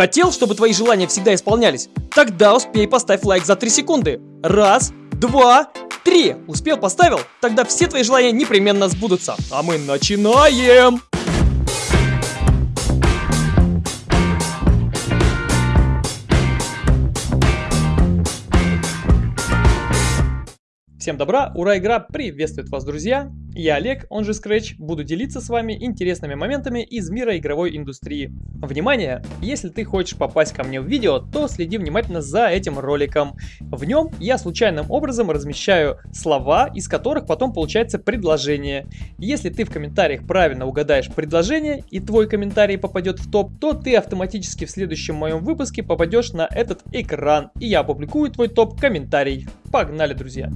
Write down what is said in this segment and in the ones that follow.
Хотел, чтобы твои желания всегда исполнялись? Тогда успей поставь лайк за 3 секунды. Раз, два, три. Успел, поставил? Тогда все твои желания непременно сбудутся. А мы начинаем! Всем добра, ура, игра приветствует вас, друзья! Я Олег, он же Scratch, буду делиться с вами интересными моментами из мира игровой индустрии. Внимание! Если ты хочешь попасть ко мне в видео, то следи внимательно за этим роликом. В нем я случайным образом размещаю слова, из которых потом получается предложение. Если ты в комментариях правильно угадаешь предложение и твой комментарий попадет в топ, то ты автоматически в следующем моем выпуске попадешь на этот экран, и я опубликую твой топ-комментарий. Погнали, друзья!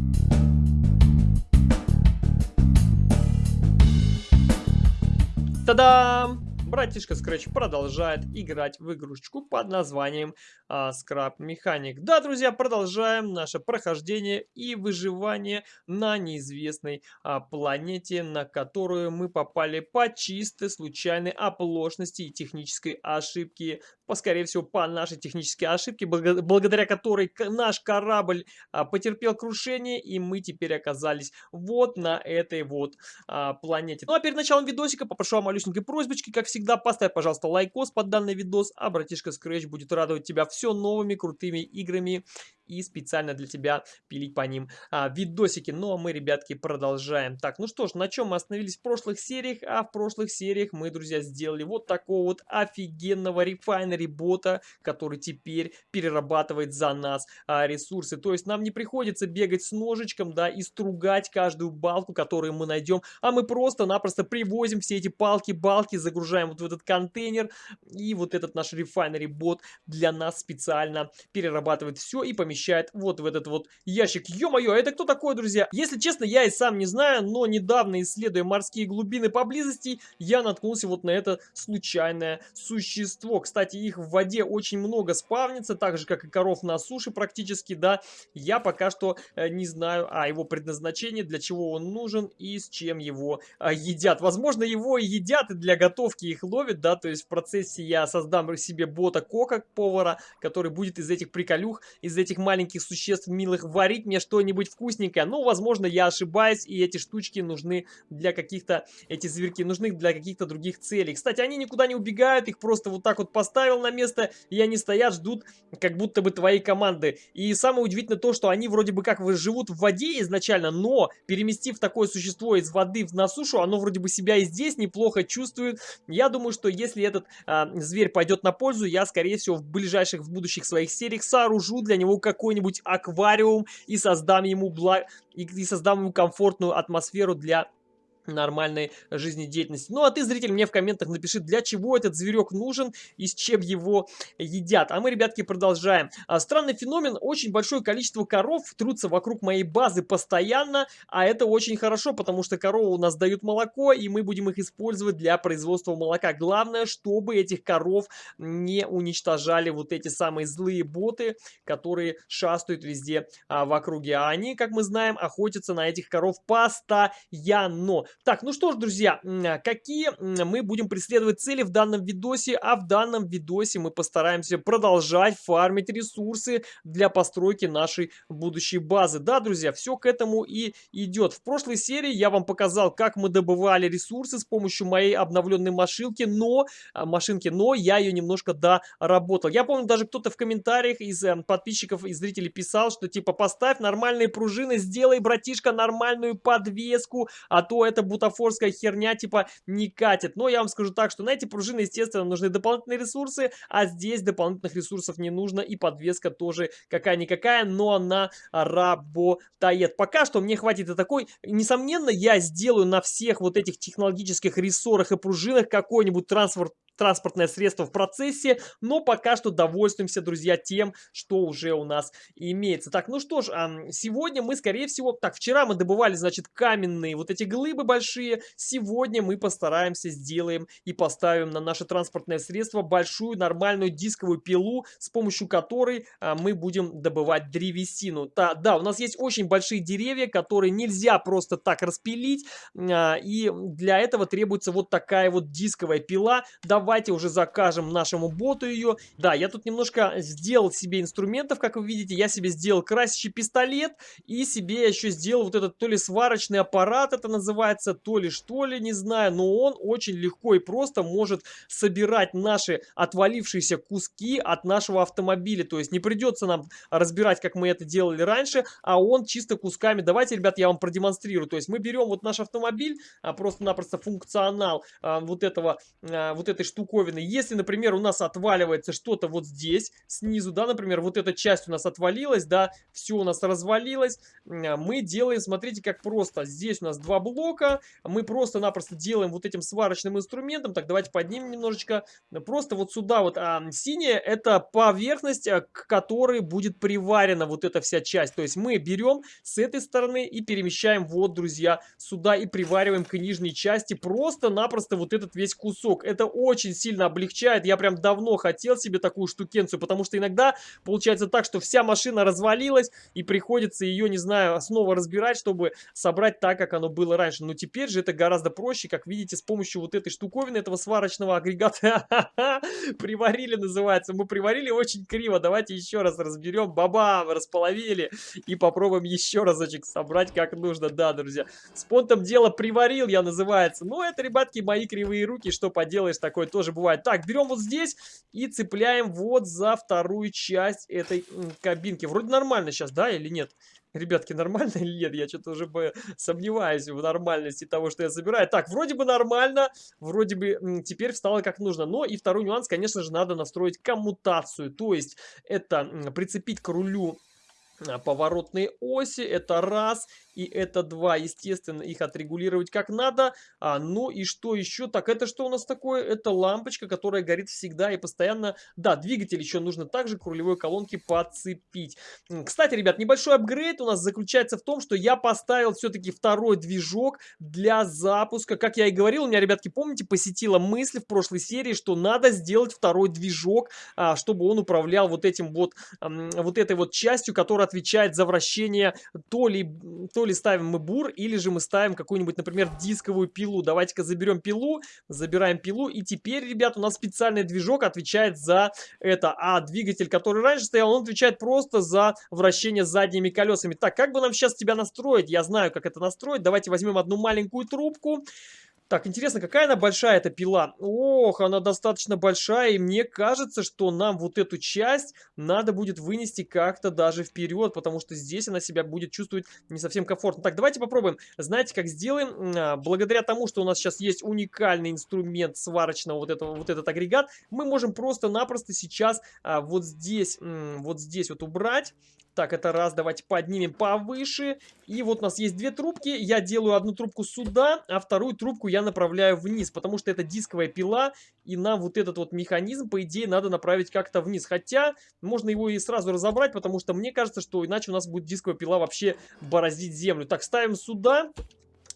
Та-дам! Братишка Scratch продолжает играть в игрушечку под названием а, Scrap Mechanic. Да, друзья, продолжаем наше прохождение и выживание на неизвестной а, планете, на которую мы попали по чистой случайной оплошности и технической ошибки по, скорее всего, по нашей технической ошибке, благодаря которой наш корабль а, потерпел крушение, и мы теперь оказались вот на этой вот а, планете. Ну а перед началом видосика попрошу вам малюсенькой просьбочки, как всегда, поставь, пожалуйста, лайкос под данный видос, а братишка Scratch будет радовать тебя все новыми крутыми играми и специально для тебя пилить по ним а, видосики. Ну а мы, ребятки, продолжаем. Так, ну что ж, на чем мы остановились в прошлых сериях? А в прошлых сериях мы, друзья, сделали вот такого вот офигенного refinery бота, который теперь перерабатывает за нас а, ресурсы. То есть нам не приходится бегать с ножичком, да, и стругать каждую балку, которую мы найдем, а мы просто-напросто привозим все эти палки-балки, загружаем вот в этот контейнер, и вот этот наш рефайнери бот для нас специально перерабатывает все и помещает помещает вот в этот вот ящик. Ё-моё, а это кто такой, друзья? Если честно, я и сам не знаю, но недавно, исследуя морские глубины поблизости, я наткнулся вот на это случайное существо. Кстати, их в воде очень много спавнится, так же, как и коров на суше практически, да. Я пока что э, не знаю о его предназначении, для чего он нужен и с чем его э, едят. Возможно, его едят, и для готовки их ловят, да, то есть в процессе я создам себе бота Кока, повара, который будет из этих приколюх, из этих маленьких существ милых варить мне что-нибудь вкусненькое. Ну, возможно, я ошибаюсь, и эти штучки нужны для каких-то, эти зверьки нужны для каких-то других целей. Кстати, они никуда не убегают, их просто вот так вот поставил на место, и они стоят, ждут, как будто бы твоей команды. И самое удивительное то, что они вроде бы как живут в воде изначально, но переместив такое существо из воды на сушу, оно вроде бы себя и здесь неплохо чувствует. Я думаю, что если этот а, зверь пойдет на пользу, я, скорее всего, в ближайших, в будущих своих сериях сооружу для него как какой-нибудь аквариум и создам ему, благ... и, создам ему комфортную атмосферу для нормальной жизнедеятельности. Ну а ты, зритель, мне в комментах напиши, для чего этот зверек нужен и с чем его едят. А мы, ребятки, продолжаем. А, странный феномен, очень большое количество коров трутся вокруг моей базы постоянно, а это очень хорошо, потому что коровы у нас дают молоко, и мы будем их использовать для производства молока. Главное, чтобы этих коров не уничтожали вот эти самые злые боты, которые шастают везде а, в округе. А они, как мы знаем, охотятся на этих коров постоянно. Так, ну что ж, друзья, а, какие мы будем преследовать цели в данном видосе? А в данном видосе мы постараемся продолжать фармить ресурсы для постройки нашей будущей базы. Да, друзья, все к этому и идет. В прошлой серии я вам показал, как мы добывали ресурсы с помощью моей обновленной машинки, но, а, машинки, но я ее немножко доработал. Я помню, даже кто-то в комментариях из э, подписчиков и зрителей писал, что типа поставь нормальные пружины, сделай, братишка, нормальную подвеску, а то это бутафорская херня типа не катит. Но я вам скажу так, что на эти пружины, естественно, нужны дополнительные ресурсы, а здесь дополнительных ресурсов не нужно, и подвеска тоже какая-никакая, но она работает. Пока что мне хватит и такой. Несомненно, я сделаю на всех вот этих технологических рессорах и пружинах какой-нибудь транспорт транспортное средство в процессе, но пока что довольствуемся, друзья, тем, что уже у нас имеется. Так, ну что ж, сегодня мы, скорее всего, так, вчера мы добывали, значит, каменные вот эти глыбы большие, сегодня мы постараемся, сделаем и поставим на наше транспортное средство большую нормальную дисковую пилу, с помощью которой а, мы будем добывать древесину. Да, да, у нас есть очень большие деревья, которые нельзя просто так распилить, а, и для этого требуется вот такая вот дисковая пила, довольно давайте уже закажем нашему боту ее. Да, я тут немножко сделал себе инструментов, как вы видите. Я себе сделал красящий пистолет и себе еще сделал вот этот то ли сварочный аппарат, это называется, то ли что ли, не знаю. Но он очень легко и просто может собирать наши отвалившиеся куски от нашего автомобиля. То есть не придется нам разбирать, как мы это делали раньше, а он чисто кусками. Давайте, ребят, я вам продемонстрирую. То есть мы берем вот наш автомобиль, а, просто-напросто функционал а, вот этого, а, вот этой штуковины. Если, например, у нас отваливается что-то вот здесь, снизу, да, например, вот эта часть у нас отвалилась, да, все у нас развалилось, мы делаем, смотрите, как просто. Здесь у нас два блока, мы просто-напросто делаем вот этим сварочным инструментом. Так, давайте поднимем немножечко. Просто вот сюда вот а, синяя, это поверхность, к которой будет приварена вот эта вся часть. То есть мы берем с этой стороны и перемещаем вот, друзья, сюда и привариваем к нижней части просто-напросто вот этот весь кусок. Это очень сильно облегчает. Я прям давно хотел себе такую штукенцию, потому что иногда получается так, что вся машина развалилась и приходится ее, не знаю, снова разбирать, чтобы собрать так, как оно было раньше. Но теперь же это гораздо проще, как видите, с помощью вот этой штуковины, этого сварочного агрегата приварили, называется. Мы приварили очень криво. Давайте еще раз разберем. Бабам! Располовили. И попробуем еще разочек собрать как нужно. Да, друзья. С понтом дело приварил, я называется. Ну, это, ребятки, мои кривые руки. Что поделаешь, такое тоже бывает. Так, берем вот здесь и цепляем вот за вторую часть этой кабинки. Вроде нормально сейчас, да, или нет? Ребятки, нормально или нет? Я что-то уже бы сомневаюсь в нормальности того, что я забираю. Так, вроде бы нормально, вроде бы теперь встало как нужно. Но и второй нюанс, конечно же, надо настроить коммутацию. То есть это прицепить к рулю а, поворотные оси, это раз, и это два. Естественно, их отрегулировать как надо. А, ну и что еще? Так, это что у нас такое? Это лампочка, которая горит всегда и постоянно. Да, двигатель еще нужно также к рулевой колонке подцепить. Кстати, ребят, небольшой апгрейд у нас заключается в том, что я поставил все-таки второй движок для запуска. Как я и говорил, у меня, ребятки, помните, посетила мысль в прошлой серии, что надо сделать второй движок, а, чтобы он управлял вот этим вот, вот этой вот частью, которая отвечает за вращение то ли, то ли ставим мы бур, или же мы ставим какую-нибудь, например, дисковую пилу. Давайте-ка заберем пилу, забираем пилу, и теперь, ребят, у нас специальный движок отвечает за это. А двигатель, который раньше стоял, он отвечает просто за вращение задними колесами. Так, как бы нам сейчас тебя настроить? Я знаю, как это настроить. Давайте возьмем одну маленькую трубку. Так, интересно, какая она большая, эта пила? Ох, она достаточно большая, и мне кажется, что нам вот эту часть надо будет вынести как-то даже вперед, потому что здесь она себя будет чувствовать не совсем комфортно. Так, давайте попробуем. Знаете, как сделаем? А, благодаря тому, что у нас сейчас есть уникальный инструмент сварочного, вот, этого, вот этот агрегат, мы можем просто-напросто сейчас а, вот здесь, вот здесь вот убрать так, это раз, давайте поднимем повыше. И вот у нас есть две трубки. Я делаю одну трубку сюда, а вторую трубку я направляю вниз, потому что это дисковая пила, и нам вот этот вот механизм, по идее, надо направить как-то вниз. Хотя, можно его и сразу разобрать, потому что мне кажется, что иначе у нас будет дисковая пила вообще бороздить землю. Так, ставим сюда.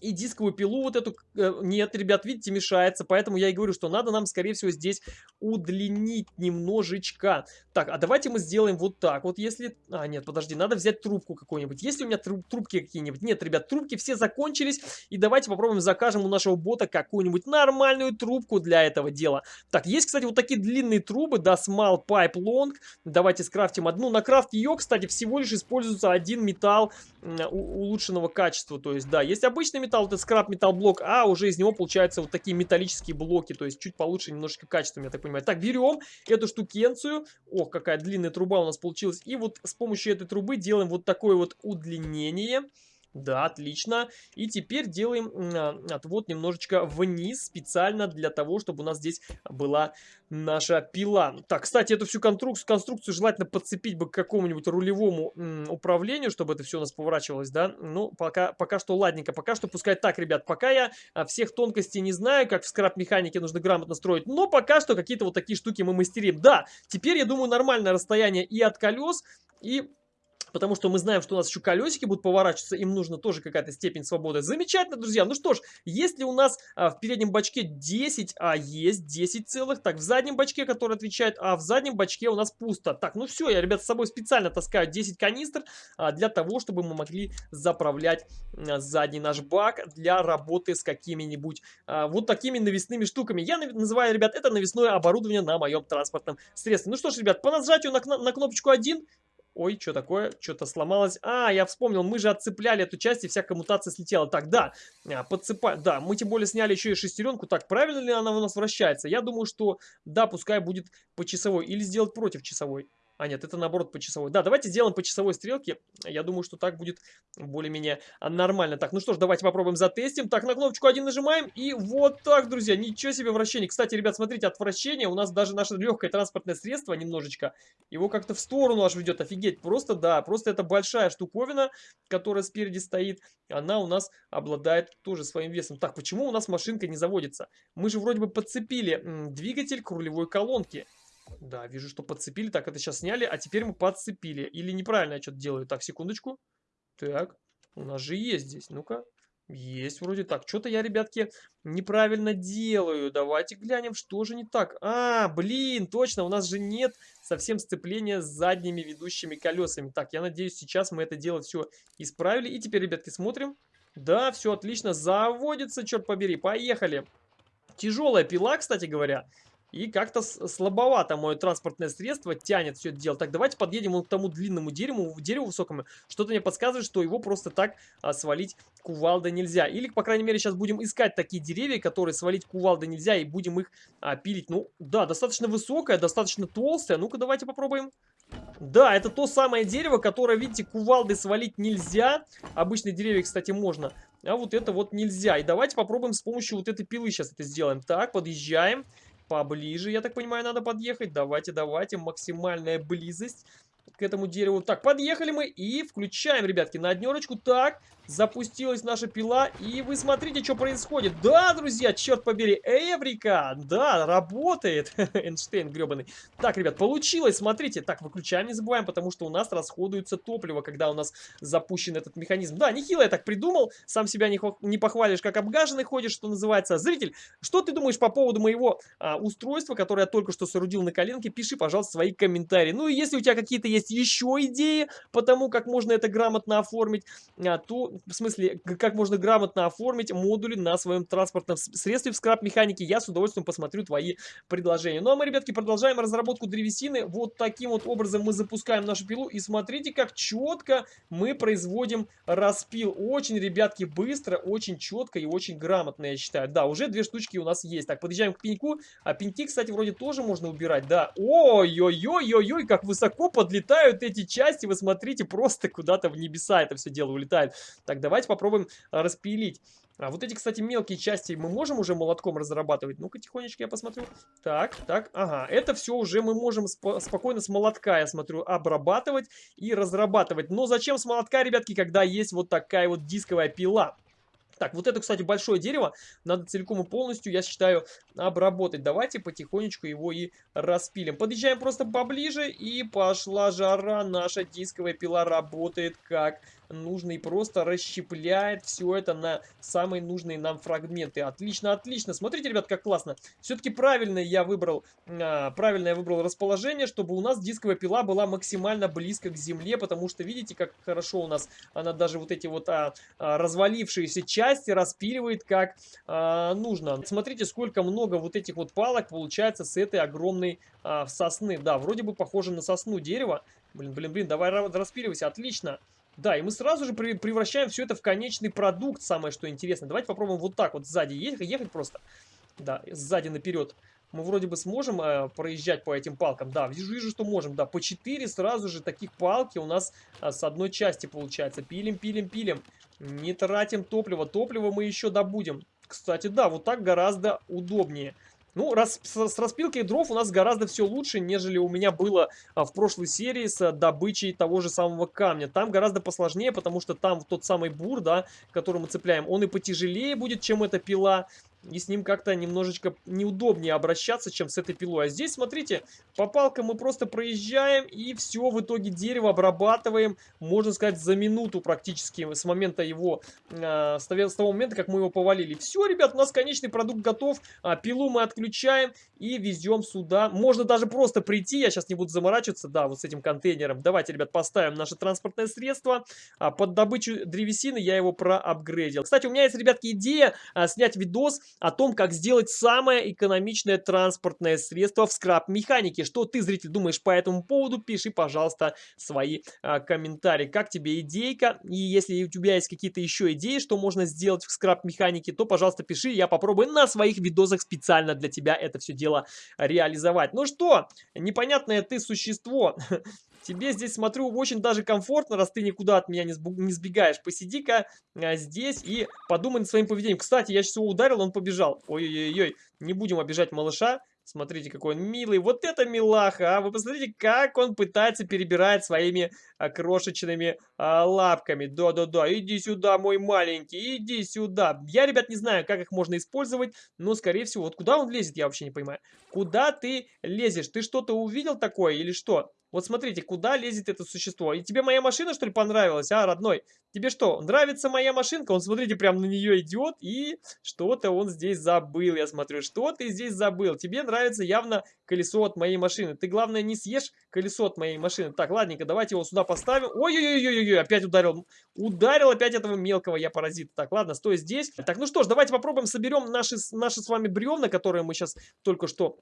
И дисковую пилу вот эту э, нет, ребят, видите, мешается. Поэтому я и говорю, что надо нам, скорее всего, здесь удлинить немножечко. Так, а давайте мы сделаем вот так. Вот если... А, нет, подожди, надо взять трубку какую-нибудь. Есть ли у меня труб трубки какие-нибудь? Нет, ребят, трубки все закончились. И давайте попробуем закажем у нашего бота какую-нибудь нормальную трубку для этого дела. Так, есть, кстати, вот такие длинные трубы, да, Small Pipe Long. Давайте скрафтим одну. На крафт ее, кстати, всего лишь используется один металл улучшенного качества. То есть, да, есть обычный металл, это скраб металл блок, а уже из него получаются вот такие металлические блоки. То есть, чуть получше немножко качеством, я так понимаю. Так, берем эту штукенцию. Ох, какая длинная труба у нас получилась. И вот с помощью этой трубы делаем вот такое вот удлинение. Да, отлично. И теперь делаем а, отвод немножечко вниз, специально для того, чтобы у нас здесь была наша пила. Так, кстати, эту всю конструкцию, конструкцию желательно подцепить бы к какому-нибудь рулевому управлению, чтобы это все у нас поворачивалось, да. Ну, пока, пока что ладненько, пока что пускай так, ребят. Пока я а, всех тонкостей не знаю, как в скраб-механике нужно грамотно строить, но пока что какие-то вот такие штуки мы мастерим. Да, теперь, я думаю, нормальное расстояние и от колес, и Потому что мы знаем, что у нас еще колесики будут поворачиваться, им нужно тоже какая-то степень свободы. Замечательно, друзья. Ну что ж, если у нас а, в переднем бачке 10, а есть 10 целых, так, в заднем бачке, который отвечает, а в заднем бачке у нас пусто. Так, ну все, я, ребят, с собой специально таскаю 10 канистр а, для того, чтобы мы могли заправлять а, задний наш бак для работы с какими-нибудь а, вот такими навесными штуками. Я называю, ребят, это навесное оборудование на моем транспортном средстве. Ну что ж, ребят, по нажатию на, на кнопочку 1 Ой, что такое? Что-то сломалось. А, я вспомнил, мы же отцепляли эту часть, и вся коммутация слетела. Так, да, а, подцепаем. Да, мы тем более сняли еще и шестеренку. Так, правильно ли она у нас вращается? Я думаю, что да, пускай будет по часовой. Или сделать против часовой. А, нет, это наоборот по часовой. Да, давайте сделаем по часовой стрелке. Я думаю, что так будет более-менее нормально. Так, ну что ж, давайте попробуем затестим. Так, на кнопочку 1 нажимаем. И вот так, друзья. Ничего себе вращение. Кстати, ребят, смотрите, от вращения у нас даже наше легкое транспортное средство немножечко, его как-то в сторону аж ведет. Офигеть. Просто, да, просто это большая штуковина, которая спереди стоит. Она у нас обладает тоже своим весом. Так, почему у нас машинка не заводится? Мы же вроде бы подцепили двигатель к рулевой колонке. Да, вижу, что подцепили. Так, это сейчас сняли, а теперь мы подцепили. Или неправильно я что-то делаю. Так, секундочку. Так, у нас же есть здесь. Ну-ка. Есть вроде так. Что-то я, ребятки, неправильно делаю. Давайте глянем, что же не так. А, блин, точно, у нас же нет совсем сцепления с задними ведущими колесами. Так, я надеюсь, сейчас мы это дело все исправили. И теперь, ребятки, смотрим. Да, все отлично, заводится, черт побери. Поехали. Тяжелая пила, кстати говоря. И как-то слабовато мое транспортное средство тянет все это дело. Так, давайте подъедем к тому длинному дереву, дереву высокому. Что-то мне подсказывает, что его просто так а, свалить кувалдой нельзя. Или, по крайней мере, сейчас будем искать такие деревья, которые свалить кувалдой нельзя, и будем их а, пилить. Ну, да, достаточно высокое, достаточно толстое. Ну-ка, давайте попробуем. Да, это то самое дерево, которое, видите, кувалдой свалить нельзя. Обычные деревья, кстати, можно. А вот это вот нельзя. И давайте попробуем с помощью вот этой пилы сейчас это сделаем. Так, подъезжаем. Поближе, я так понимаю, надо подъехать. Давайте, давайте, максимальная близость к этому дереву. Так, подъехали мы и включаем, ребятки, на однерочку. Так, запустилась наша пила, и вы смотрите, что происходит. Да, друзья, черт побери, Эврика, да, работает, Эйнштейн гребаный. Так, ребят, получилось, смотрите. Так, выключаем, не забываем, потому что у нас расходуется топливо, когда у нас запущен этот механизм. Да, нехило я так придумал, сам себя не, не похвалишь, как обгаженный ходишь, что называется. Зритель, что ты думаешь по поводу моего а, устройства, которое я только что соорудил на коленке? Пиши, пожалуйста, свои комментарии. Ну и если у тебя какие-то есть еще идеи по тому, как можно это грамотно оформить, а, то в смысле, как можно грамотно оформить модули на своем транспортном средстве в скраб-механике. Я с удовольствием посмотрю твои предложения. Ну а мы, ребятки, продолжаем разработку древесины. Вот таким вот образом мы запускаем нашу пилу. И смотрите, как четко мы производим распил. Очень, ребятки, быстро, очень четко и очень грамотно, я считаю. Да, уже две штучки у нас есть. Так, подъезжаем к пеньку. А пеньки, кстати, вроде тоже можно убирать, да. Ой-ой-ой-ой-ой, как высоко подлетают эти части. Вы смотрите, просто куда-то в небеса это все дело улетает. Так, давайте попробуем а, распилить. А вот эти, кстати, мелкие части мы можем уже молотком разрабатывать? Ну-ка, тихонечко я посмотрю. Так, так, ага. Это все уже мы можем сп спокойно с молотка, я смотрю, обрабатывать и разрабатывать. Но зачем с молотка, ребятки, когда есть вот такая вот дисковая пила? Так, вот это, кстати, большое дерево. Надо целиком и полностью, я считаю, обработать. Давайте потихонечку его и распилим. Подъезжаем просто поближе, и пошла жара. Наша дисковая пила работает как нужно и просто расщепляет все это на самые нужные нам фрагменты. Отлично, отлично. Смотрите, ребят, как классно. Все-таки правильно я выбрал, а, правильно я выбрал расположение, чтобы у нас дисковая пила была максимально близко к земле, потому что видите, как хорошо у нас она даже вот эти вот а, а, развалившиеся части распиливает как а, нужно. Смотрите, сколько много вот этих вот палок получается с этой огромной а, сосны. Да, вроде бы похоже на сосну дерева. Блин, блин, блин, давай распиливайся, отлично. Да, и мы сразу же превращаем все это в конечный продукт, самое что интересно. Давайте попробуем вот так вот сзади ехать, ехать просто. Да, сзади наперед. Мы вроде бы сможем э, проезжать по этим палкам. Да, вижу, вижу, что можем. Да, по 4 сразу же таких палки у нас а, с одной части получается. Пилим, пилим, пилим. Не тратим топливо. Топливо мы еще добудем. Кстати, да, вот так гораздо удобнее. Ну, раз, с, с распилкой дров у нас гораздо все лучше, нежели у меня было а, в прошлой серии с добычей того же самого камня. Там гораздо посложнее, потому что там тот самый бур, да, который мы цепляем, он и потяжелее будет, чем эта пила. И с ним как-то немножечко неудобнее обращаться, чем с этой пилой. А здесь, смотрите, по палкам мы просто проезжаем, и все, в итоге дерево обрабатываем, можно сказать, за минуту практически, с момента его, э, с того момента, как мы его повалили. Все, ребят, у нас конечный продукт готов, а, пилу мы отключаем и везем сюда. Можно даже просто прийти, я сейчас не буду заморачиваться, да, вот с этим контейнером. Давайте, ребят, поставим наше транспортное средство. А, под добычу древесины я его проапгрейдил. Кстати, у меня есть, ребятки, идея а, снять видос о том, как сделать самое экономичное транспортное средство в скраб-механике. Что ты, зритель, думаешь по этому поводу? Пиши, пожалуйста, свои а, комментарии. Как тебе идейка? И если у тебя есть какие-то еще идеи, что можно сделать в скраб-механике, то, пожалуйста, пиши. Я попробую на своих видосах специально для тебя это все дело реализовать. Ну что, непонятное ты существо. Тебе здесь, смотрю, очень даже комфортно, раз ты никуда от меня не, сбегаешь. Посиди-ка а, здесь и подумай над своим поведением. Кстати, я сейчас его ударил, он побежал. Ой-ой-ой, не будем обижать малыша. Смотрите, какой он милый. Вот это милаха, а! Вы посмотрите, как он пытается перебирать своими а, крошечными а, лапками. Да-да-да, иди сюда, мой маленький, иди сюда. Я, ребят, не знаю, как их можно использовать, но, скорее всего, вот куда он лезет, я вообще не понимаю. Куда ты лезешь? Ты что-то увидел такое или что? Вот смотрите, куда лезет это существо. И тебе моя машина, что ли, понравилась, а, родной? Тебе что, нравится моя машинка? Он, смотрите, прям на нее идет, и что-то он здесь забыл, я смотрю. Что ты здесь забыл? Тебе нравится явно колесо от моей машины. Ты, главное, не съешь колесо от моей машины. Так, ладненько, давайте его сюда поставим. Ой-ой-ой-ой-ой, опять ударил. Ударил опять этого мелкого я паразита. Так, ладно, стой здесь. Так, ну что ж, давайте попробуем, соберем наши, наши с вами бревна, которые мы сейчас только что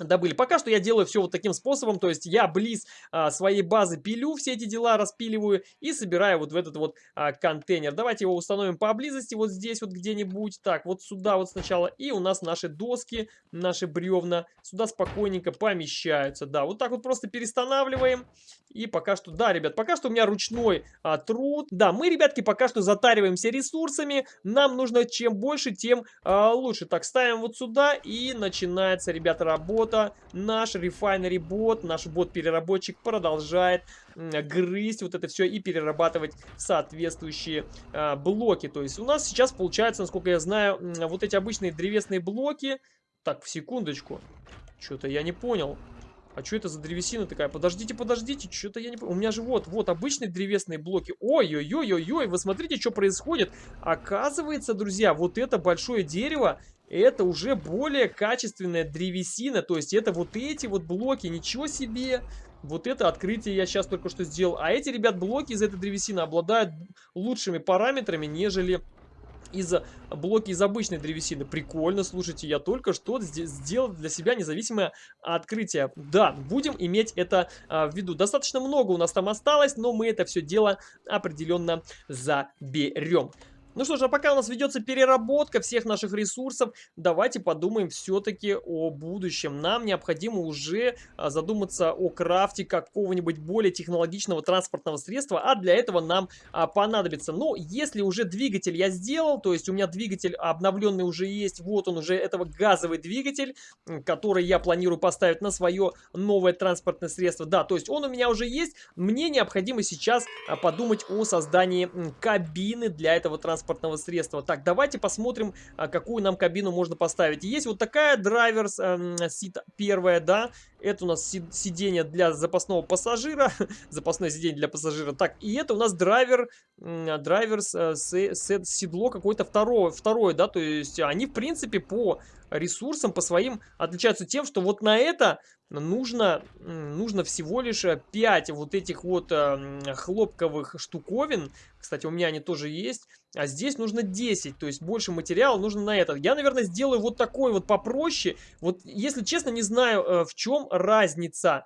добыли. Пока что я делаю все вот таким способом, то есть я близ а, своей базы пилю все эти дела, распиливаю и собираю вот в этот вот а, контейнер. Давайте его установим поблизости, вот здесь вот где-нибудь. Так, вот сюда вот сначала. И у нас наши доски, наши бревна сюда спокойненько помещаются. Да, вот так вот просто перестанавливаем. И пока что, да, ребят, пока что у меня ручной а, труд. Да, мы, ребятки, пока что затариваемся ресурсами. Нам нужно чем больше, тем а, лучше. Так, ставим вот сюда и начинается, ребята, работа бота. Наш refinery бот, наш бот-переработчик продолжает грызть вот это все и перерабатывать соответствующие э, блоки. То есть у нас сейчас получается, насколько я знаю, вот эти обычные древесные блоки. Так, в секундочку. Что-то я не понял. А что это за древесина такая? Подождите, подождите, что-то я не понял. У меня же вот, вот обычные древесные блоки. Ой-ой-ой-ой-ой, вы смотрите, что происходит. Оказывается, друзья, вот это большое дерево, это уже более качественная древесина. То есть это вот эти вот блоки, ничего себе. Вот это открытие я сейчас только что сделал. А эти, ребят, блоки из этой древесины обладают лучшими параметрами, нежели из блоки из обычной древесины. Прикольно, слушайте, я только что сделал для себя независимое открытие. Да, будем иметь это а, в виду. Достаточно много у нас там осталось, но мы это все дело определенно заберем. Ну что ж, а пока у нас ведется переработка всех наших ресурсов, давайте подумаем все-таки о будущем. Нам необходимо уже а, задуматься о крафте какого-нибудь более технологичного транспортного средства, а для этого нам а, понадобится. Но если уже двигатель я сделал, то есть у меня двигатель обновленный уже есть, вот он уже, этого газовый двигатель, который я планирую поставить на свое новое транспортное средство. Да, то есть он у меня уже есть, мне необходимо сейчас а, подумать о создании кабины для этого транспортного транспортного средства. Так, давайте посмотрим, а, какую нам кабину можно поставить. Есть вот такая драйверс эм, сит первая, да. Это у нас сиденье для запасного пассажира. Запасное сиденье для пассажира. Так, и это у нас драйвер, драйверс э, седло какое-то второе, второе, да. То есть они, в принципе, по ресурсам, по своим отличаются тем, что вот на это нужно, нужно всего лишь 5 вот этих вот э, хлопковых штуковин. Кстати, у меня они тоже есть. А здесь нужно 10, то есть больше материала нужно на это. Я, наверное, сделаю вот такой вот попроще. Вот, если честно, не знаю, э, в чем разница.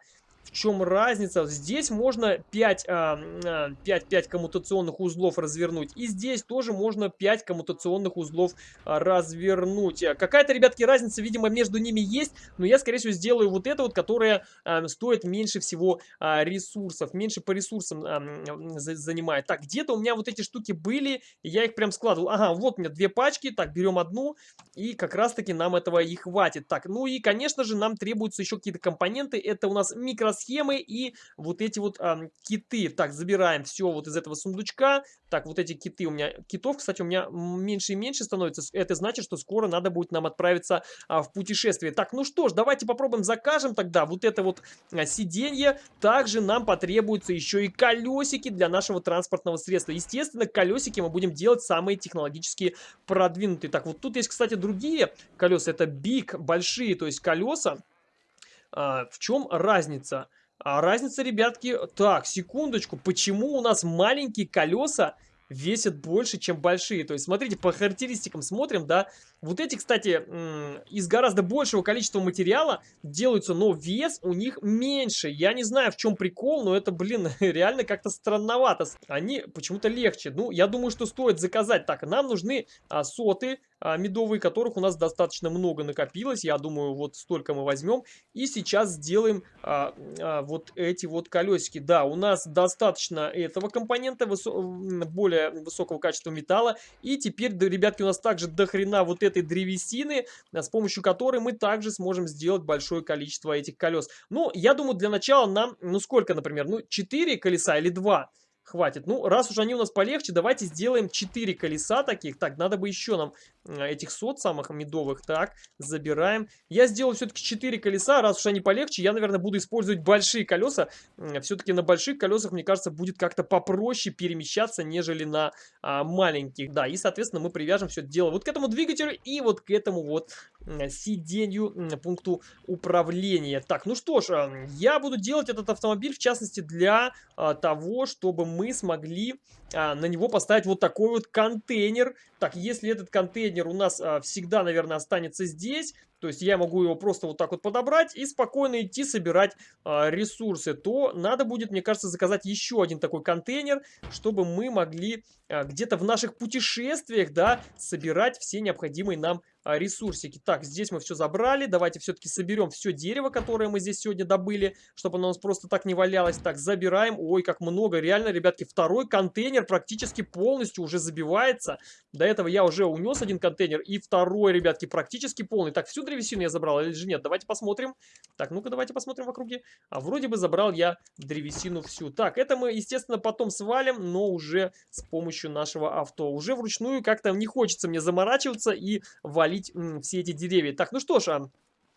В чем разница? Здесь можно 5, 5, 5 коммутационных узлов развернуть. И здесь тоже можно 5 коммутационных узлов а, развернуть. Какая-то, ребятки, разница, видимо, между ними есть. Но я, скорее всего, сделаю вот это вот, которое а, стоит меньше всего а, ресурсов. Меньше по ресурсам занимает. Так, где-то у меня вот эти штуки были. Я их прям складывал. Ага, вот у меня две пачки. Так, берем одну. И как раз-таки нам этого и хватит. Так, ну и, конечно же, нам требуются еще какие-то компоненты. Это у нас микросхемы микросхемы и вот эти вот а, киты. Так, забираем все вот из этого сундучка. Так, вот эти киты у меня, китов, кстати, у меня меньше и меньше становится. Это значит, что скоро надо будет нам отправиться а, в путешествие. Так, ну что ж, давайте попробуем закажем тогда вот это вот а, сиденье. Также нам потребуются еще и колесики для нашего транспортного средства. Естественно, колесики мы будем делать самые технологически продвинутые. Так, вот тут есть, кстати, другие колеса. Это big, большие, то есть колеса. А, в чем разница? А разница, ребятки... Так, секундочку. Почему у нас маленькие колеса весят больше, чем большие? То есть, смотрите, по характеристикам смотрим, да. Вот эти, кстати, из гораздо большего количества материала делаются, но вес у них меньше. Я не знаю, в чем прикол, но это, блин, реально как-то странновато. Они почему-то легче. Ну, я думаю, что стоит заказать. Так, нам нужны а, соты медовые, которых у нас достаточно много накопилось. Я думаю, вот столько мы возьмем. И сейчас сделаем а, а, вот эти вот колесики. Да, у нас достаточно этого компонента, высо более высокого качества металла. И теперь, ребятки, у нас также дохрена вот этой древесины, а, с помощью которой мы также сможем сделать большое количество этих колес. Ну, я думаю, для начала нам, ну сколько, например, ну 4 колеса или 2? хватит. Ну, раз уж они у нас полегче, давайте сделаем 4 колеса таких. Так, надо бы еще нам этих сот самых медовых. Так, забираем. Я сделал все-таки 4 колеса. Раз уж они полегче, я, наверное, буду использовать большие колеса. Все-таки на больших колесах, мне кажется, будет как-то попроще перемещаться, нежели на а, маленьких. Да, и, соответственно, мы привяжем все это дело вот к этому двигателю и вот к этому вот сиденью, пункту управления. Так, ну что ж, я буду делать этот автомобиль, в частности, для а, того, чтобы мы смогли а, на него поставить вот такой вот контейнер. Так, если этот контейнер у нас а, всегда, наверное, останется здесь, то есть я могу его просто вот так вот подобрать и спокойно идти собирать а, ресурсы, то надо будет, мне кажется, заказать еще один такой контейнер, чтобы мы могли а, где-то в наших путешествиях, да, собирать все необходимые нам а, ресурсики. Так, здесь мы все забрали. Давайте все-таки соберем все дерево, которое мы здесь сегодня добыли, чтобы оно у нас просто так не валялось. Так, забираем. Ой, как много. Реально, ребятки, второй контейнер практически полностью уже забивается. До этого я уже унес один контейнер. И второй, ребятки, практически полный. Так, всю древесину я забрал или же нет? Давайте посмотрим. Так, ну-ка, давайте посмотрим в округе. А вроде бы забрал я древесину всю. Так, это мы, естественно, потом свалим, но уже с помощью нашего авто. Уже вручную как-то не хочется мне заморачиваться и валить удалить все эти деревья. Так, ну что ж,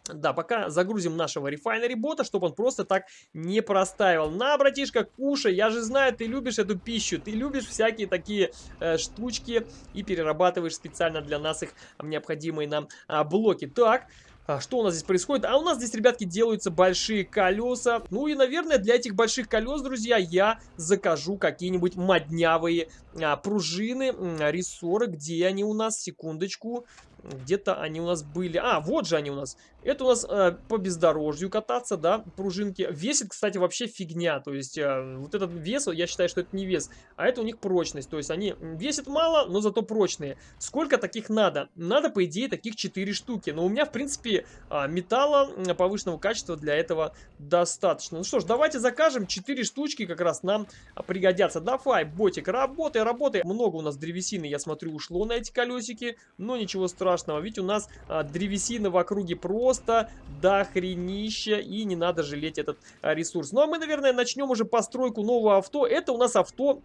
да, пока загрузим нашего рефайнери бота, чтобы он просто так не простаивал. На, братишка, кушай, я же знаю, ты любишь эту пищу, ты любишь всякие такие э, штучки и перерабатываешь специально для нас их необходимые нам э, блоки. Так, а, что у нас здесь происходит? А у нас здесь, ребятки, делаются большие колеса. Ну и, наверное, для этих больших колес, друзья, я закажу какие-нибудь моднявые а, пружины, а, рессоры. Где они у нас? Секундочку. Где-то они у нас были. А, вот же они у нас. Это у нас э, по бездорожью кататься, да, пружинки. Весит, кстати, вообще фигня. То есть э, вот этот вес, я считаю, что это не вес, а это у них прочность. То есть они весят мало, но зато прочные. Сколько таких надо? Надо, по идее, таких 4 штуки. Но у меня, в принципе, э, металла повышенного качества для этого достаточно. Ну что ж, давайте закажем 4 штучки, как раз нам пригодятся. Давай, ботик, работай, работай. Много у нас древесины, я смотрю, ушло на эти колесики, но ничего страшного. Ведь у нас а, древесина в округе про просто дохренища, и не надо жалеть этот а, ресурс. Ну а мы, наверное, начнем уже постройку нового авто. Это у нас авто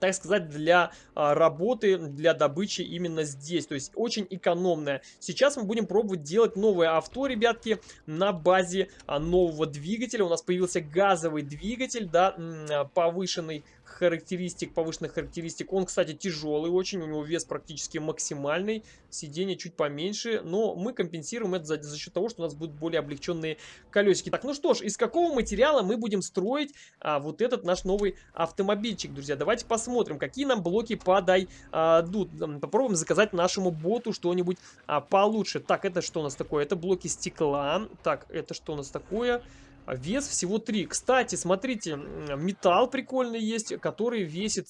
так сказать, для а, работы, для добычи именно здесь. То есть очень экономная. Сейчас мы будем пробовать делать новое авто, ребятки, на базе а, нового двигателя. У нас появился газовый двигатель, да, а, повышенный характеристик, повышенных характеристик. Он, кстати, тяжелый очень, у него вес практически максимальный, сиденье чуть поменьше, но мы компенсируем это за, за счет того, что у нас будут более облегченные колесики. Так, ну что ж, из какого материала мы будем строить а, вот этот наш новый автомобильчик, друзья? Давайте посмотрим, какие нам блоки подойдут. А, попробуем заказать нашему боту что-нибудь а, получше. Так, это что у нас такое? Это блоки стекла. Так, это что у нас такое? Вес всего 3. Кстати, смотрите, металл прикольный есть, который весит,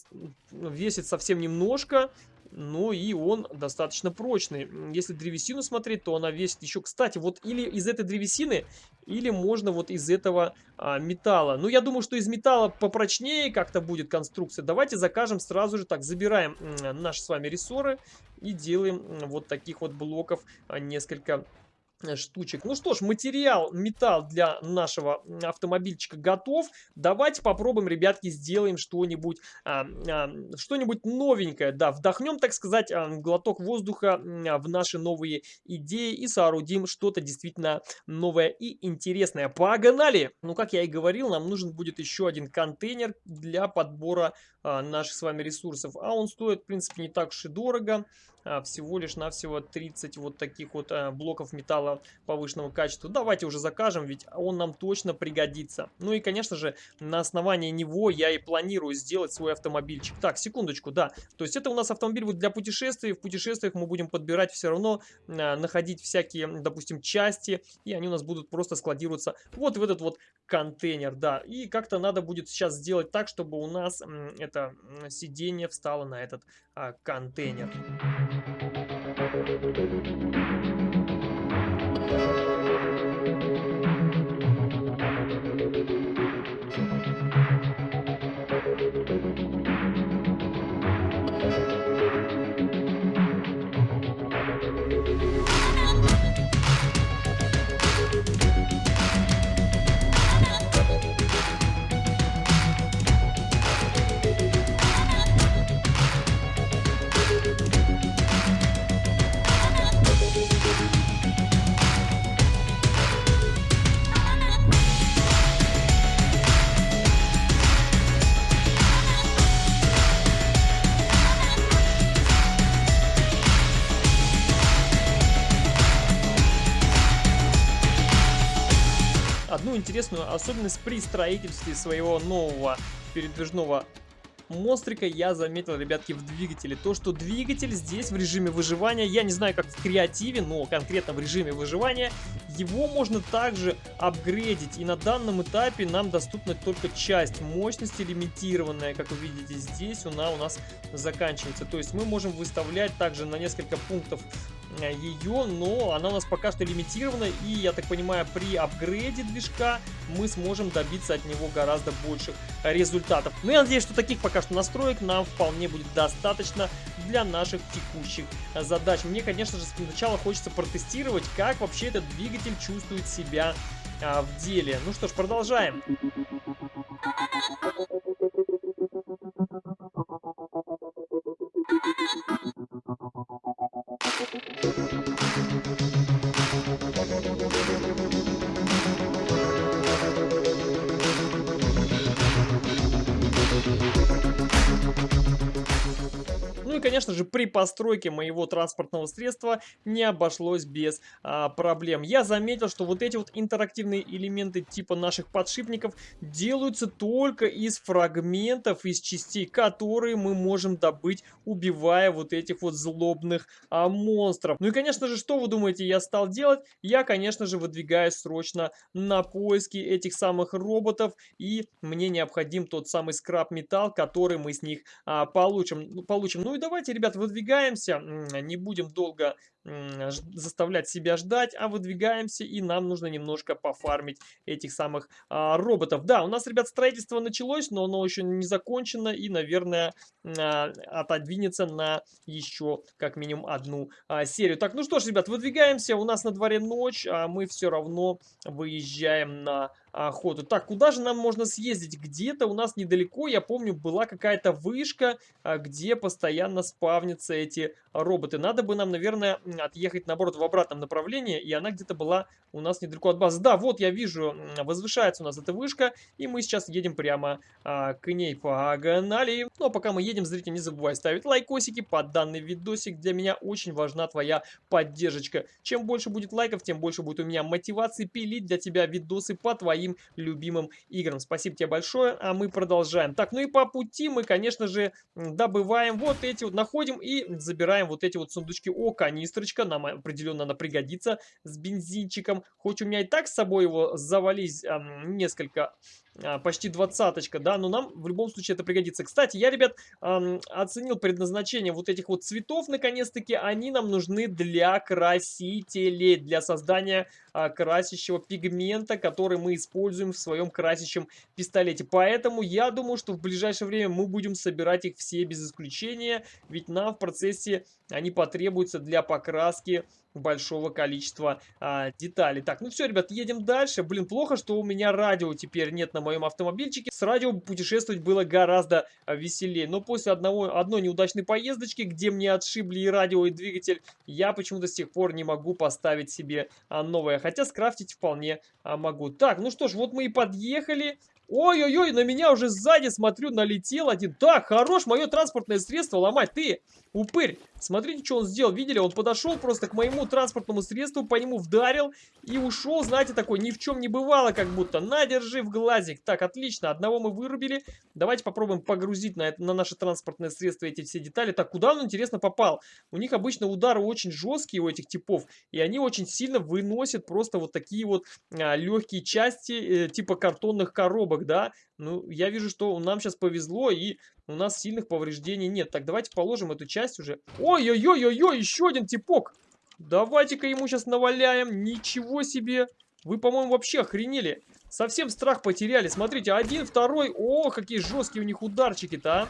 весит совсем немножко. Но и он достаточно прочный. Если древесину смотреть, то она весит еще... Кстати, вот или из этой древесины, или можно вот из этого а, металла. Ну, я думаю, что из металла попрочнее как-то будет конструкция. Давайте закажем сразу же. Так, забираем наши с вами рессоры и делаем вот таких вот блоков а, несколько штучек. Ну что ж, материал, металл для нашего автомобильчика готов. Давайте попробуем, ребятки, сделаем что-нибудь а, а, что-нибудь новенькое. Да, вдохнем, так сказать, а, глоток воздуха а, в наши новые идеи и соорудим что-то действительно новое и интересное. Погнали! Ну, как я и говорил, нам нужен будет еще один контейнер для подбора а, наших с вами ресурсов. А он стоит, в принципе, не так уж и дорого. А, всего лишь навсего 30 вот таких вот а, блоков металла повышенного качества. Давайте уже закажем, ведь он нам точно пригодится. Ну и, конечно же, на основании него я и планирую сделать свой автомобильчик. Так, секундочку, да. То есть это у нас автомобиль будет для путешествий. В путешествиях мы будем подбирать все равно, находить всякие, допустим, части. И они у нас будут просто складироваться вот в этот вот контейнер, да. И как-то надо будет сейчас сделать так, чтобы у нас это сиденье встало на этот а, контейнер. Thank you. Интересную особенность при строительстве своего нового передвижного монстрика я заметил, ребятки, в двигателе. То, что двигатель здесь в режиме выживания, я не знаю, как в креативе, но конкретно в режиме выживания, его можно также апгрейдить. И на данном этапе нам доступна только часть мощности лимитированная. Как вы видите, здесь она у нас заканчивается. То есть мы можем выставлять также на несколько пунктов Э, ее, но она у нас пока что лимитирована, и, я так понимаю, при апгрейде движка мы сможем добиться от него гораздо больших результатов. Ну, я надеюсь, что таких пока что настроек нам вполне будет достаточно для наших текущих задач. Мне, конечно же, сначала хочется протестировать, как вообще этот двигатель чувствует себя а, в деле. Ну что ж, продолжаем. Конечно же, при постройке моего транспортного средства не обошлось без а, проблем. Я заметил, что вот эти вот интерактивные элементы типа наших подшипников делаются только из фрагментов, из частей, которые мы можем добыть, убивая вот этих вот злобных а, монстров. Ну и, конечно же, что вы думаете, я стал делать? Я, конечно же, выдвигаюсь срочно на поиски этих самых роботов, и мне необходим тот самый скраб-металл, который мы с них а, получим. получим. Ну и давайте Давайте, ребят, выдвигаемся, не будем долго заставлять себя ждать, а выдвигаемся, и нам нужно немножко пофармить этих самых а, роботов. Да, у нас, ребят, строительство началось, но оно еще не закончено, и, наверное, а, отодвинется на еще как минимум одну а, серию. Так, ну что ж, ребят, выдвигаемся, у нас на дворе ночь, а мы все равно выезжаем на охоту. Так, куда же нам можно съездить? Где-то у нас недалеко, я помню, была какая-то вышка, а, где постоянно спавнятся эти роботы. Надо бы нам, наверное, отъехать, наоборот, в обратном направлении, и она где-то была у нас недалеко от базы. Да, вот я вижу, возвышается у нас эта вышка, и мы сейчас едем прямо а, к ней. Погнали! Ну, а пока мы едем, зритель, не забывай ставить лайкосики под данный видосик. Для меня очень важна твоя поддержка. Чем больше будет лайков, тем больше будет у меня мотивации пилить для тебя видосы по твоим любимым играм. Спасибо тебе большое, а мы продолжаем. Так, ну и по пути мы, конечно же, добываем вот эти вот, находим и забираем вот эти вот сундучки. О, канистрочка, нам определенно она пригодится с бензинчиком. Хоть у меня и так с собой его завались эм, несколько почти двадцаточка, да, но нам в любом случае это пригодится. Кстати, я, ребят, оценил предназначение вот этих вот цветов, наконец-таки, они нам нужны для красителей, для создания э, красящего пигмента, который мы используем в своем красящем пистолете. Поэтому я думаю, что в ближайшее время мы будем собирать их все без исключения, ведь нам в процессе они потребуются для покраски большого количества а, деталей. Так, ну все, ребят, едем дальше. Блин, плохо, что у меня радио теперь нет на моем автомобильчике. С радио путешествовать было гораздо а, веселее. Но после одного, одной неудачной поездочки, где мне отшибли и радио, и двигатель, я почему-то с тех пор не могу поставить себе а, новое. Хотя скрафтить вполне а, могу. Так, ну что ж, вот мы и подъехали. Ой-ой-ой, на меня уже сзади, смотрю, налетел один. Так, хорош мое транспортное средство ломать. Ты, упырь, смотрите, что он сделал. Видели, он подошел просто к моему транспортному средству, по нему вдарил и ушел, знаете, такой, ни в чем не бывало, как будто. На, держи в глазик. Так, отлично, одного мы вырубили. Давайте попробуем погрузить на, это, на наше транспортное средство эти все детали. Так, куда он, интересно, попал? У них обычно удары очень жесткие у этих типов, и они очень сильно выносят просто вот такие вот а, легкие части, э, типа картонных коробок, да? Ну, я вижу, что нам сейчас повезло, и у нас сильных повреждений нет. Так, давайте положим эту часть уже. Ой-ой-ой-ой-ой, еще один типок. Давайте-ка ему сейчас наваляем. Ничего себе. Вы, по-моему, вообще охренели. Совсем страх потеряли. Смотрите, один, второй. О, какие жесткие у них ударчики-то, а.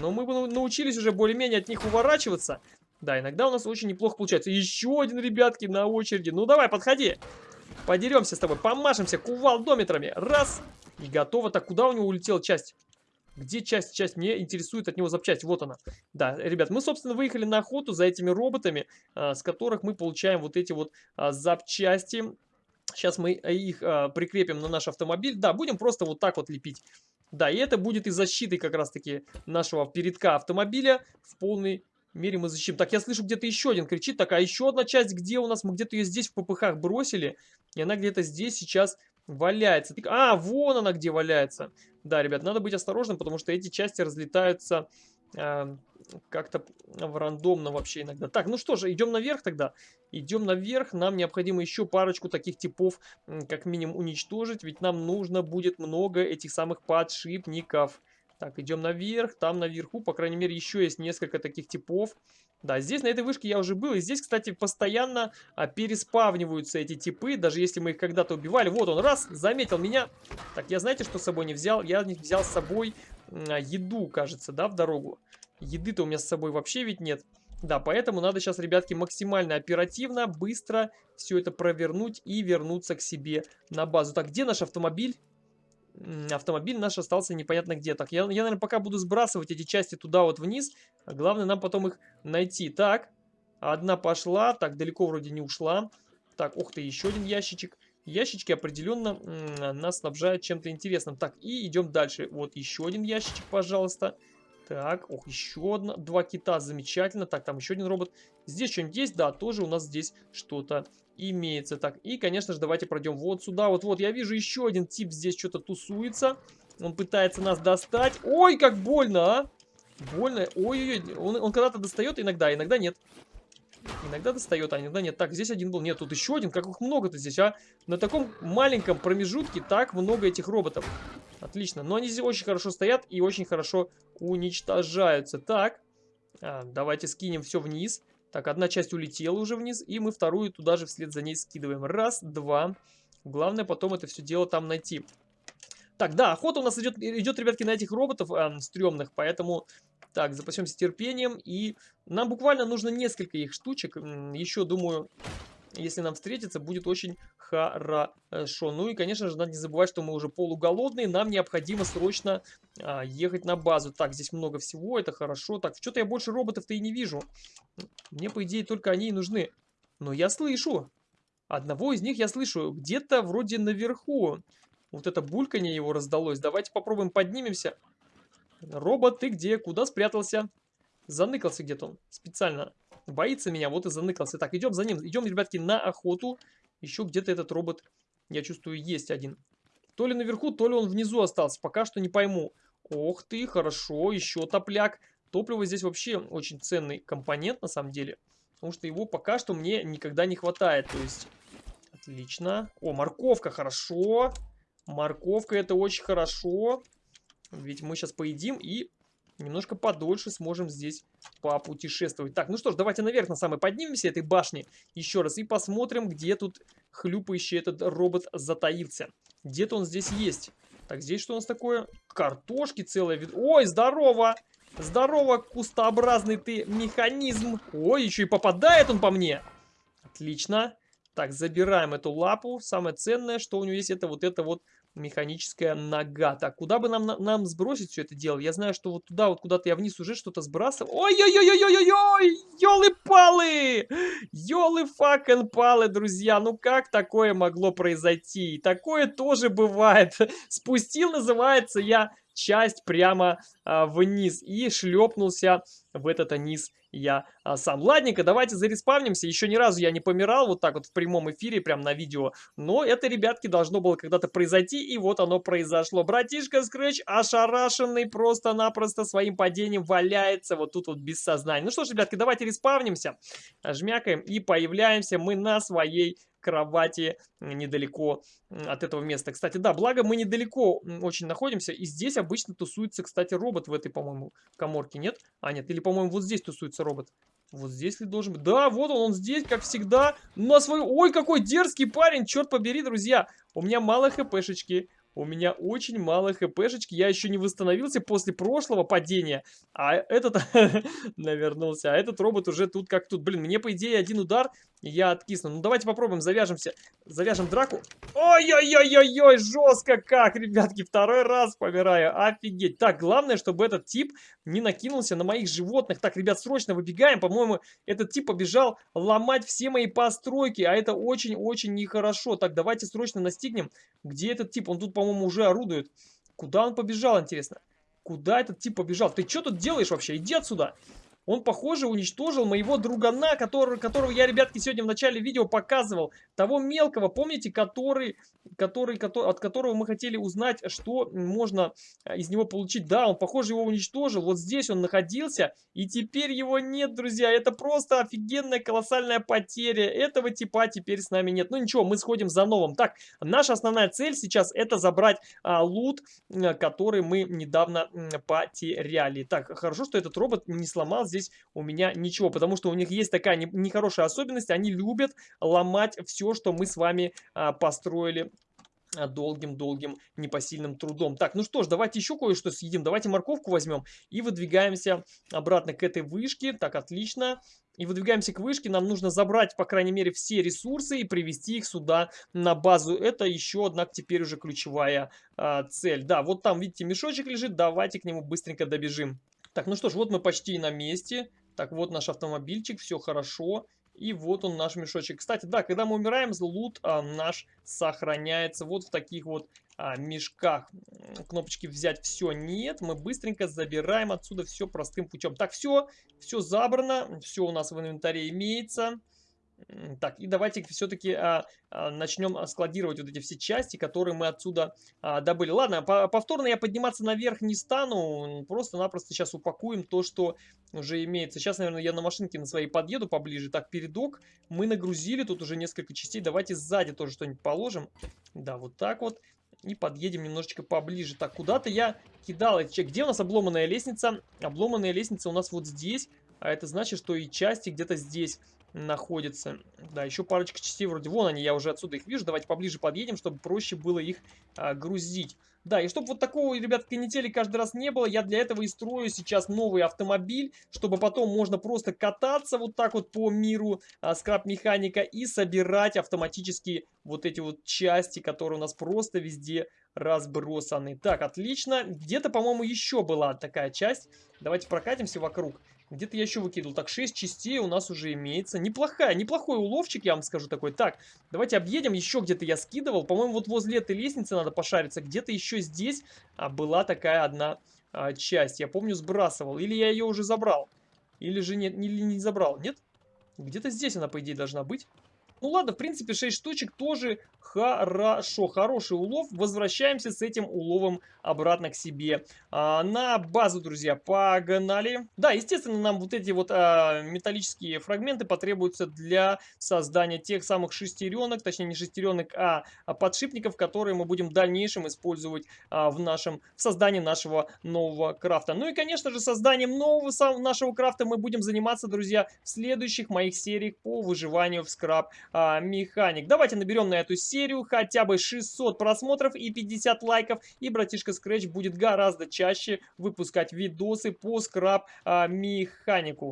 Но мы научились уже более-менее от них уворачиваться. Да, иногда у нас очень неплохо получается. Еще один, ребятки, на очереди. Ну, давай, подходи. Подеремся с тобой, помашемся кувалдометрами. Раз. И готово. Так, куда у него улетела часть? Где часть? Часть мне интересует от него запчасть. Вот она. Да, ребят, мы, собственно, выехали на охоту за этими роботами, а, с которых мы получаем вот эти вот а, запчасти. Сейчас мы их а, прикрепим на наш автомобиль. Да, будем просто вот так вот лепить. Да, и это будет и защитой как раз-таки нашего передка автомобиля в полной мере мы защитим. Так, я слышу, где-то еще один кричит. Так, а еще одна часть где у нас? Мы где-то ее здесь в ППХ бросили. И она где-то здесь сейчас валяется. А, вон она где валяется. Да, ребят, надо быть осторожным, потому что эти части разлетаются э, как-то рандомно вообще иногда. Так, ну что же, идем наверх тогда. Идем наверх, нам необходимо еще парочку таких типов как минимум уничтожить, ведь нам нужно будет много этих самых подшипников. Так, идем наверх, там наверху, по крайней мере, еще есть несколько таких типов. Да, здесь на этой вышке я уже был. И здесь, кстати, постоянно а, переспавниваются эти типы, даже если мы их когда-то убивали. Вот он, раз, заметил меня. Так, я знаете, что с собой не взял? Я не взял с собой а, еду, кажется, да, в дорогу. Еды-то у меня с собой вообще ведь нет. Да, поэтому надо сейчас, ребятки, максимально оперативно, быстро все это провернуть и вернуться к себе на базу. Так, где наш автомобиль? Автомобиль наш остался непонятно где. Так, я, я, наверное, пока буду сбрасывать эти части туда вот вниз. А главное нам потом их найти. Так, одна пошла. Так, далеко вроде не ушла. Так, ух ты, еще один ящичек. Ящички определенно нас снабжают чем-то интересным. Так, и идем дальше. Вот еще один ящичек, пожалуйста. Так, ох, еще одна, два кита, замечательно. Так, там еще один робот. Здесь что-нибудь есть? Да, тоже у нас здесь что-то имеется. Так, и, конечно же, давайте пройдем вот сюда. Вот-вот, я вижу еще один тип здесь что-то тусуется. Он пытается нас достать. Ой, как больно, а! Больно. Ой-ой-ой, он, он когда-то достает иногда, иногда нет. Иногда достает, а иногда нет. Так, здесь один был. Нет, тут еще один. Как их много-то здесь, а? На таком маленьком промежутке так много этих роботов. Отлично. Но они здесь очень хорошо стоят и очень хорошо уничтожаются. Так, а, давайте скинем все вниз. Так, одна часть улетела уже вниз, и мы вторую туда же вслед за ней скидываем. Раз, два. Главное потом это все дело там найти. Так, да, охота у нас идет, идет ребятки, на этих роботов э, стрёмных, поэтому... Так, запасемся терпением, и нам буквально нужно несколько их штучек. Еще, думаю, если нам встретится, будет очень хорошо. Ну и, конечно же, надо не забывать, что мы уже полуголодные, нам необходимо срочно а, ехать на базу. Так, здесь много всего, это хорошо. Так, что-то я больше роботов-то и не вижу. Мне, по идее, только они и нужны. Но я слышу. Одного из них я слышу где-то вроде наверху. Вот это бульканье его раздалось. Давайте попробуем поднимемся. Робот, ты где? Куда спрятался? Заныкался где-то он специально. Боится меня, вот и заныкался. Так, идем за ним. Идем, ребятки, на охоту. Еще где-то этот робот, я чувствую, есть один. То ли наверху, то ли он внизу остался. Пока что не пойму. Ох ты, хорошо, еще топляк. Топливо здесь вообще очень ценный компонент, на самом деле. Потому что его пока что мне никогда не хватает. То есть, отлично. О, морковка, хорошо. Морковка, это очень хорошо. Ведь мы сейчас поедим и немножко подольше сможем здесь попутешествовать. Так, ну что ж, давайте наверх на самой поднимемся этой башни еще раз и посмотрим, где тут хлюпающий этот робот затаился. Где-то он здесь есть. Так, здесь что у нас такое? Картошки целая. Вид... Ой, здорово! Здорово, кустообразный ты механизм. Ой, еще и попадает он по мне. Отлично. Так, забираем эту лапу. Самое ценное, что у него есть, это вот это вот механическая нога. Так, куда бы нам, нам сбросить все это дело? Я знаю, что вот туда, вот куда-то я вниз уже что-то сбрасывал. Ой-ой-ой-ой-ой-ой! Ёлы-палы! Ёлы-факен-палы, друзья! Ну как такое могло произойти? Такое тоже бывает. Спустил, называется, я часть прямо а, вниз и шлепнулся в этот низ я а, сам. Ладненько, давайте зареспавнимся. Еще ни разу я не помирал вот так вот в прямом эфире, прям на видео. Но это, ребятки, должно было когда-то произойти, и вот оно произошло. Братишка Скрэч ошарашенный просто-напросто своим падением валяется вот тут вот без сознания. Ну что ж, ребятки, давайте респавнимся, жмякаем и появляемся мы на своей кровати недалеко от этого места. Кстати, да, благо мы недалеко очень находимся, и здесь обычно тусуется, кстати, робот в этой, по-моему, коморке, нет? А, нет, или, по-моему, вот здесь тусуется робот. Вот здесь ли должен быть? Да, вот он, он здесь, как всегда, на свою... Ой, какой дерзкий парень, черт побери, друзья. У меня мало хпшечки, у меня очень мало хпшечки. Я еще не восстановился после прошлого падения. А этот навернулся. А этот робот уже тут как тут. Блин, мне по идее один удар я откисну. Ну давайте попробуем, завяжемся. Завяжем драку. Ой-ой-ой-ой-ой, жестко как, ребятки. Второй раз помираю. Офигеть. Так, главное, чтобы этот тип не накинулся на моих животных. Так, ребят, срочно выбегаем. По-моему, этот тип побежал ломать все мои постройки. А это очень-очень нехорошо. Так, давайте срочно настигнем. Где этот тип? Он тут, по-моему, уже орудует. Куда он побежал, интересно? Куда этот тип побежал? Ты что тут делаешь вообще? Иди отсюда. Он, похоже, уничтожил моего другана, который, которого я, ребятки, сегодня в начале видео показывал. Того мелкого, помните, который, который, который, от которого мы хотели узнать, что можно а, из него получить. Да, он, похоже, его уничтожил. Вот здесь он находился, и теперь его нет, друзья. Это просто офигенная, колоссальная потеря. Этого типа теперь с нами нет. Ну ничего, мы сходим за новым. Так, наша основная цель сейчас это забрать а, лут, который мы недавно потеряли. Так, хорошо, что этот робот не сломал здесь у меня ничего, потому что у них есть такая нехорошая особенность, они любят ломать все, что мы с вами а, построили а, долгим-долгим непосильным трудом. Так, ну что ж, давайте еще кое-что съедим. Давайте морковку возьмем и выдвигаемся обратно к этой вышке. Так, отлично. И выдвигаемся к вышке. Нам нужно забрать, по крайней мере, все ресурсы и привести их сюда на базу. Это еще одна теперь уже ключевая а, цель. Да, вот там, видите, мешочек лежит. Давайте к нему быстренько добежим. Так, ну что ж, вот мы почти на месте. Так, вот наш автомобильчик, все хорошо. И вот он наш мешочек. Кстати, да, когда мы умираем, лут а, наш сохраняется вот в таких вот а, мешках. Кнопочки взять все нет. Мы быстренько забираем отсюда все простым путем. Так, все, все забрано. Все у нас в инвентаре имеется. Так, и давайте все-таки а, а, начнем а, складировать вот эти все части, которые мы отсюда а, добыли. Ладно, по повторно я подниматься наверх не стану, просто-напросто сейчас упакуем то, что уже имеется. Сейчас, наверное, я на машинке на своей подъеду поближе. Так, передок мы нагрузили, тут уже несколько частей. Давайте сзади тоже что-нибудь положим. Да, вот так вот. И подъедем немножечко поближе. Так, куда-то я кидал эти Где у нас обломанная лестница? Обломанная лестница у нас вот здесь. А это значит, что и части где-то здесь находится. Да, еще парочка частей вроде. Вон они, я уже отсюда их вижу. Давайте поближе подъедем, чтобы проще было их а, грузить. Да, и чтобы вот такого, ребят, канители каждый раз не было, я для этого и строю сейчас новый автомобиль, чтобы потом можно просто кататься вот так вот по миру а, скраб-механика и собирать автоматически вот эти вот части, которые у нас просто везде разбросаны. Так, отлично. Где-то, по-моему, еще была такая часть. Давайте прокатимся вокруг. Где-то я еще выкидывал. Так, 6 частей у нас уже имеется. Неплохая, неплохой уловчик, я вам скажу такой. Так, давайте объедем. Еще где-то я скидывал. По-моему, вот возле этой лестницы надо пошариться. Где-то еще здесь а, была такая одна а, часть. Я помню, сбрасывал. Или я ее уже забрал. Или же нет, или не забрал. Нет? Где-то здесь она, по идее, должна быть. Ну ладно, в принципе, 6 штучек тоже хорошо. Хороший улов. Возвращаемся с этим уловом обратно к себе. А, на базу, друзья, погнали. Да, естественно, нам вот эти вот а, металлические фрагменты потребуются для создания тех самых шестеренок, точнее не шестеренок, а, а подшипников, которые мы будем в дальнейшем использовать а, в нашем в создании нашего нового крафта. Ну и, конечно же, созданием нового нашего крафта мы будем заниматься, друзья, в следующих моих сериях по выживанию в скраб а, механик. Давайте наберем на эту серию хотя бы 600 просмотров и 50 лайков, и братишка Scratch будет гораздо чаще выпускать видосы по скраб а.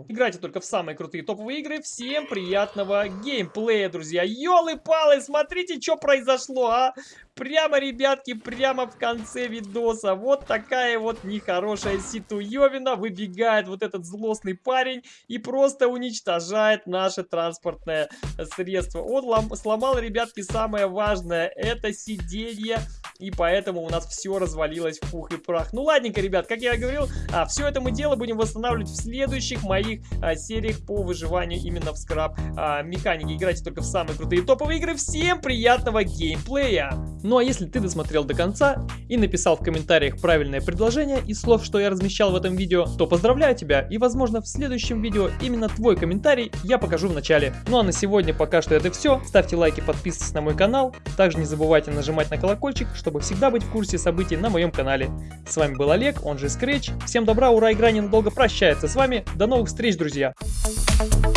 Играйте только в самые крутые топовые игры. Всем приятного геймплея, друзья. Ёлы-палы, смотрите, что произошло, а? Прямо, ребятки, прямо в конце видоса. Вот такая вот нехорошая ситуевина. Выбегает вот этот злостный парень и просто уничтожает наше транспортное средство. Он сломал, ребятки, самое важное. Это сиденье. И поэтому у нас все развалилось в пух и прах. Ну ладненько, ребят, как я говорил, а, все это мы дело будем восстанавливать в следующих моих а, сериях по выживанию именно в скраб а, механике. Играйте только в самые крутые топовые игры. Всем приятного геймплея! Ну а если ты досмотрел до конца и написал в комментариях правильное предложение из слов, что я размещал в этом видео, то поздравляю тебя и возможно в следующем видео именно твой комментарий я покажу в начале. Ну а на сегодня пока что это все. Ставьте лайки, подписывайтесь на мой канал. Также не забывайте нажимать на колокольчик, чтобы всегда быть в курсе событий на моем канале. С вами был Олег, он же Scratch. Всем добра, ура, игра ненадолго прощается с вами. До новых встреч, друзья! Thank you.